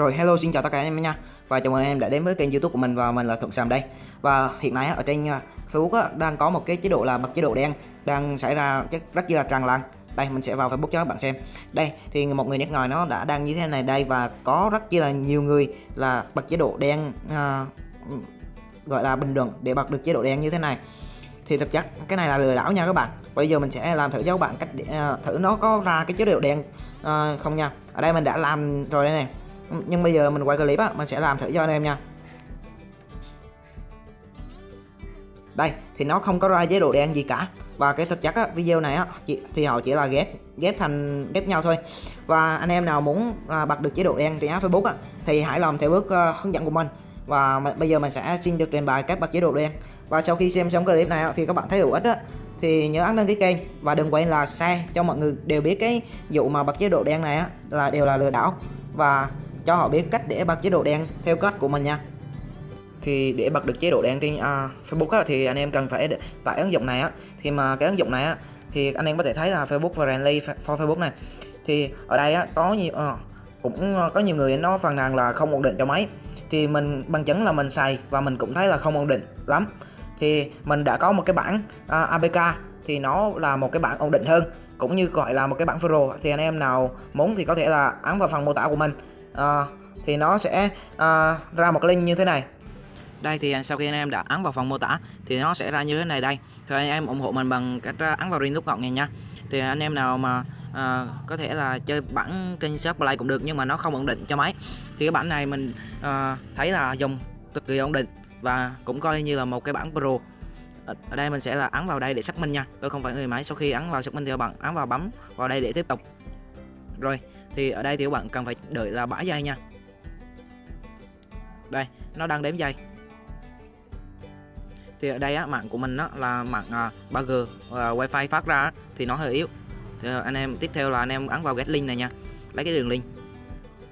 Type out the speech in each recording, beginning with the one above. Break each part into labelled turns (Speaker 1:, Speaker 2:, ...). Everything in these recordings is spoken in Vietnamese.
Speaker 1: Rồi hello xin chào tất cả anh em nha. Và chào mừng em đã đến với kênh youtube của mình và mình là Thuận Sàm đây. Và hiện nay ở trên à, Facebook đang có một cái chế độ là bật chế độ đen Đang xảy ra rất, là tràn lan. Đây mình sẽ vào Facebook cho các bạn xem. Đây thì một người nước ngoài nó đã đang như thế này đây Và có rất là nhiều người là bật chế độ đen à, Gọi là bình luận để bật được chế độ đen như thế này. Thì thực chất cái này là lừa đảo nha các bạn. Bây giờ mình sẽ làm thử cho các bạn cách để, uh, thử nó có ra cái chế độ đen uh, không nha. Ở đây mình đã làm rồi đây này nhưng bây giờ mình quay clip á mình sẽ làm thử cho anh em nha. Đây thì nó không có ra chế độ đen gì cả. Và cái thực chất á, video này á chỉ, thì họ chỉ là ghép ghép thành ghép nhau thôi. Và anh em nào muốn à, bật được chế độ đen trên app Facebook á, thì hãy làm theo bước uh, hướng dẫn của mình. Và bây giờ mình sẽ xin được trình bày cách bật chế độ đen. Và sau khi xem xong clip này á, thì các bạn thấy hữu ích á thì nhớ ấn đăng ký kênh. Và đừng quên là share cho mọi người đều biết cái vụ mà bật chế độ đen này á là đều là lừa đảo. Và cho họ biết cách để bật chế độ đen theo cách của mình nha. Thì để bật được chế độ đen trên uh, Facebook á, thì anh em cần phải tải ứng dụng này á. Thì mà cái ứng dụng này á thì anh em có thể thấy là Facebook friendly for Facebook này. Thì ở đây á có nhiều uh, cũng ờ, có nhiều người nó phàn nàn là không ổn định cho máy. Thì mình bằng chứng là mình xài và mình cũng thấy là không ổn định lắm. Thì mình đã có một cái bản uh, ờ, APK thì nó là một cái bản ổn định hơn. Cũng như gọi là một cái bản Pro. Thì anh em nào muốn thì có thể là ấn vào phần mô tả của mình uh, thì nó sẽ uh, ra một link như thế này. Đây thì sau khi anh em đã ấn vào phần mô tả thì nó sẽ ra như thế này đây. Thì anh em ủng hộ mình bằng cách ờ, ấn vào ring nút ngọn này nha. Thì anh em nào mà à, có thể là chơi bản trên shop play cũng được nhưng mà nó không ổn định cho máy. Thì cái bản này mình à, thấy là dùng cực kỳ ổn định và cũng coi như là một cái bản pro. Ở đây mình sẽ là ấn vào đây để xác minh nha. Tôi không phải người máy. Sau khi ấn vào xác minh thì bạn ấn vào bấm vào đây để tiếp tục. Rồi thì ở đây thì các bạn cần phải đợi là 7 giây nha. Đây nó đang đếm giây. Thì ở đây á, mạng của mình á, là mạng à, 3G à, wifi phát ra á, thì nó hơi yếu. Thì à, anh em tiếp theo là anh em ấn vào get link này nha. Lấy cái đường link.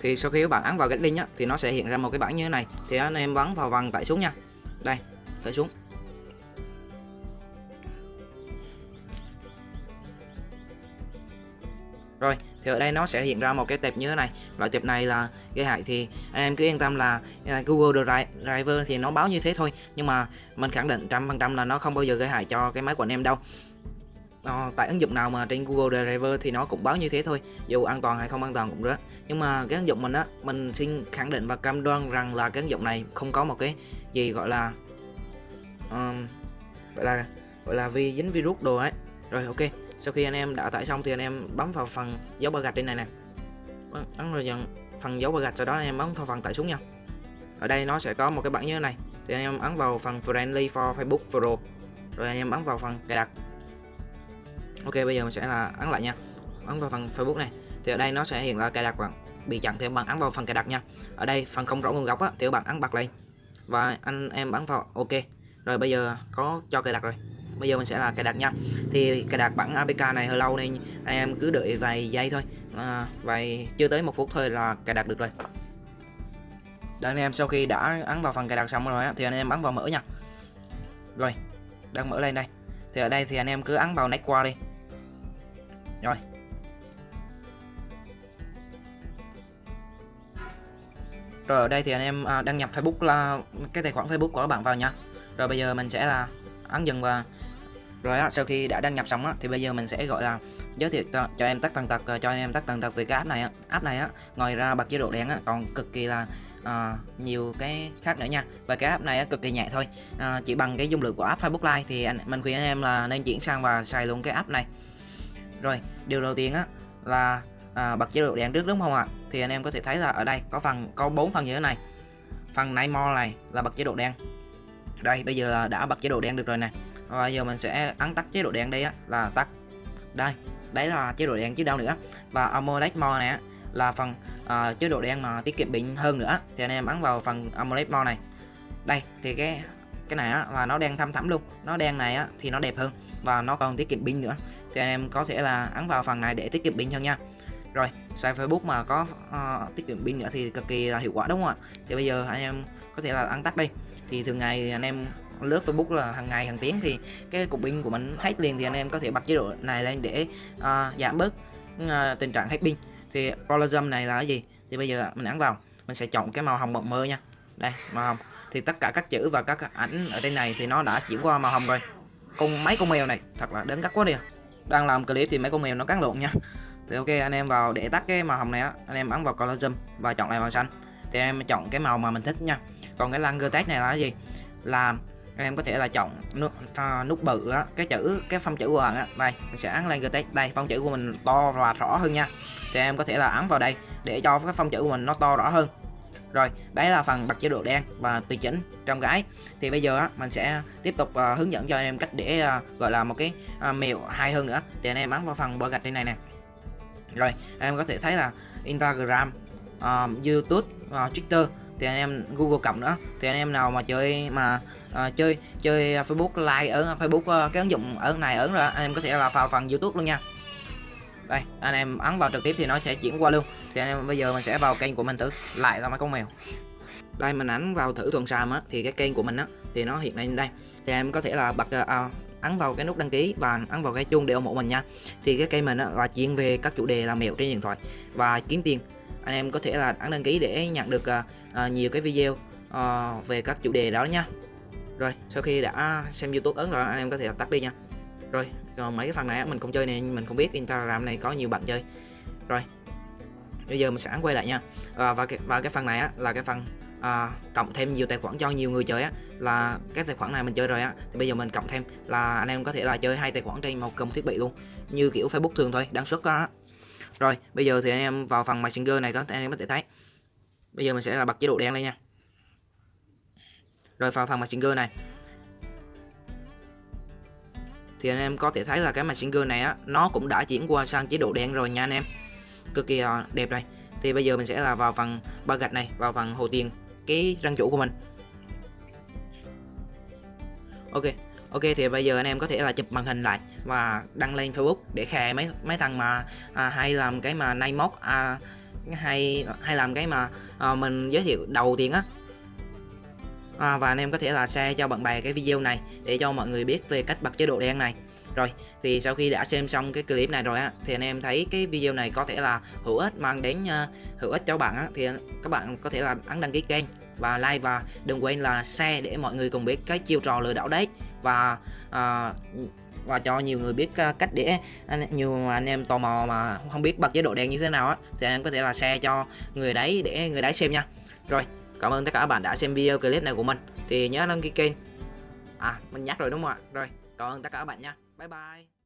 Speaker 1: Thì sau khi các bạn ấn vào get link á, thì nó sẽ hiện ra một cái bảng như thế này. Thì anh em bấm vào vòng tải xuống nha. Đây tải xuống. Rồi thì ở đây nó sẽ hiện ra một cái tệp như thế này. Loại tệp này là gây hại thì anh em cứ yên tâm là à, Google Driver thì nó báo như thế thôi. Nhưng mà mình khẳng định trăm phần trăm là nó không bao giờ gây hại cho cái máy của anh em đâu. Ờ, tại ứng dụng nào mà trên Google Driver thì nó cũng báo như thế thôi dù an toàn hay không an toàn cũng rất nhưng mà cái ứng dụng mình á mình xin khẳng định và cam đoan rằng là cái ứng dụng này không có một cái gì gọi là um, gọi là gọi là vi dính virus đồ ấy. Rồi ok sau khi anh em đã tải xong thì anh em bấm vào phần dấu ba gạch trên này nè. Vâng, bấm vào phần dấu ba gạch sau đó anh em bấm vào phần tải xuống nha. Ở đây nó sẽ có một cái bảng như thế này. Thì anh em ấn vào phần friendly for Facebook Pro. Rồi anh em bấm vào phần cài đặt. Ok bây giờ mình sẽ là ấn lại nha. Ấn vào phần Facebook này. Thì ở đây nó sẽ hiện là cài đặt bạn bị chặn thì bạn ấn vào phần cài đặt nha. Ở đây phần không rõ nguồn gốc á, thì các bạn ấn bật lên và anh em bấm vào ok. Rồi bây giờ có cho cài đặt rồi bây giờ mình sẽ là cài đặt nha. Thì cài đặt bản APK này hơi lâu nên anh em cứ đợi vài giây thôi. À, vài chưa tới một phút thôi là cài đặt được rồi. Đây anh em sau khi đã ấn vào phần cài đặt xong rồi á, thì anh em ấn vào mở nha. Rồi đang mở lên đây. Thì ở đây thì anh em cứ ấn vào next qua đi. Rồi. Rồi ở đây thì anh em à, đăng nhập Facebook là cái tài khoản Facebook của các bạn vào nha. Rồi bây giờ mình sẽ là ấn dừng và rồi á, sau khi đã đăng nhập xong á, thì bây giờ mình sẽ gọi là giới thiệu cho, cho em tắt tần tật ờ, cho anh em tắt tần tật về cái app này á. app này á. Ngoài ra bật chế độ đen á còn cực kỳ là à, nhiều cái khác nữa nha. Và cái app này á, cực kỳ nhẹ thôi. À, chỉ bằng cái dung lượng của app Facebook Live thì anh mình khuyên anh em là nên chuyển sang và xài luôn cái app này. Rồi điều đầu tiên á là à, bật chế độ đen trước đúng không ạ? Thì anh em có thể thấy là ở đây có phần có bốn phần như thế này. Phần night mode này là bật chế độ đen đây bây giờ là đã bật chế độ đen được rồi này và giờ mình sẽ ấn tắt chế độ đen đây á là tắt. Đây đấy là chế độ đen chứ đâu nữa. Và AMOLED mode này á, là phần uh, chế độ đen mà tiết kiệm pin hơn nữa. Thì anh em ấn vào phần AMOLED mode này. Đây thì cái cái này á, là nó đen thâm thẳm luôn. Nó đen này á, thì nó đẹp hơn và nó còn tiết kiệm pin nữa. Thì anh em có thể là ấn vào phần này để tiết kiệm pin hơn nha. Rồi xài Facebook mà có uh, tiết kiệm pin nữa thì cực kỳ là hiệu quả đúng không ạ? Thì bây giờ anh em có thể là ấn tắt đi. Thì thường ngày anh em lướt Facebook là hàng ngày hàng tiếng thì cái cục pin của mình hết liền thì anh em có thể bật chế độ này lên để uh, giảm bớt uh, tình trạng hết pin. Thì collagen này là cái gì? Thì bây giờ mình ấn vào mình sẽ chọn cái màu hồng mộng mơ nha. Đây màu hồng. Thì tất cả các chữ và các ảnh ở trên này thì nó đã chuyển qua màu hồng rồi. Con mấy con mèo này thật là đến cắt quá đi à. đang làm clip thì mấy con mèo nó cắn lộn nha. Thì ok anh em vào để tắt cái màu hồng này á. Anh em ấn vào color zoom và chọn lại màu xanh. Thì anh em chọn cái màu mà mình thích nha. Còn cái langer tag này là cái gì? Là anh em có thể là chọn nút nút bự á cái chữ cái phông chữ của bạn á. Đây mình sẽ ấn lên cái đây phông chữ của mình to và rõ hơn nha. Thì em có thể là ấn vào đây để cho cái phông chữ của mình nó to rõ hơn. Rồi đấy là phần bật chế độ đen và tùy chỉnh trong cái. Thì bây giờ á mình sẽ tiếp tục uh, hướng dẫn cho anh em cách để uh, gọi là một cái ờ, uh, mèo hay hơn nữa. Thì anh em ấn vào phần bờ gạch trên này nè. Rồi anh em có thể thấy là Instagram uh, YouTube uh, Twitter. Thì anh em Google cộng nữa. Thì anh em nào mà chơi mà à, chơi chơi ờ, Facebook like ở ờ, Facebook uh, cái ứng dụng ở này ấn rồi anh em có thể là vào phần YouTube luôn nha. Đây anh em ấn vào trực tiếp thì nó sẽ chuyển qua luôn. Thì anh em bây giờ mình sẽ vào kênh của mình thử lại là mấy con mèo. Đây mình ấn vào thử thuần sàm á thì cái kênh của mình á thì nó hiện lên đây. Thì em có thể là bật uh, ấn vào cái nút đăng ký và ấn vào cái chuông để ủng hộ mình nha. Thì cái kênh mình á, là chuyên về các chủ đề làm mèo trên điện thoại và kiếm tiền. Anh em có thể là ấn đăng ký để nhận được uh, nhiều cái video uh, về các chủ đề đó nha rồi sau khi đã xem youtube ấn rồi anh em có thể tắt đi nha. Rồi còn mấy cái phần này mình không chơi này mình không biết instagram này có nhiều bạn chơi. Rồi bây giờ mình sẽ quay lại nha. À, và cái và cái phần này á, là cái phần à, cộng thêm nhiều tài khoản cho nhiều người chơi á là cái tài khoản này mình chơi rồi á thì bây giờ mình cộng thêm là anh em có thể là chơi hai tài khoản trên một cùng thiết bị luôn như kiểu facebook thường thôi đăng xuất đó rồi bây giờ thì anh em vào phần messenger này có anh em có thể thấy. Bây giờ mình sẽ là bật chế độ đen lên nha rồi vào phần messenger này. Thì anh em có thể thấy là cái messenger này á nó cũng đã chuyển qua sang chế độ đen rồi nha anh em. Cực kỳ ờ, đẹp này. Thì bây giờ mình sẽ là vào phần ba gạch này vào phần hồ tiền cái răng chủ của mình. Ok ok thì bây giờ anh em có thể là chụp màn hình lại và đăng lên facebook để khè mấy mấy thằng mà à, hay làm cái mà nay móc à, hay hay làm cái mà à, mình giới thiệu đầu tiên á à, và anh em có thể là share cho bạn bè cái video này để cho mọi người biết về cách bật chế độ đen này. Rồi thì sau khi đã xem xong cái clip này rồi á thì anh em thấy cái video này có thể là hữu ích mang đến uh, hữu ích cho bạn á thì các bạn có thể là ấn đăng ký kênh và like và đừng quên là share để mọi người cùng biết cái chiêu trò lừa đảo đấy. Và uh, và cho nhiều người biết ờ, cách để nhiều anh em tò mò mà không biết bật chế độ đen như thế nào á thì anh em có thể là share cho người đấy để người đấy xem nha. Rồi cảm ơn tất cả các bạn đã xem video clip này của mình. Thì nhớ đăng ký kênh. À mình nhắc rồi đúng không ạ? Rồi, cảm ơn tất cả các bạn nha. Bye bye.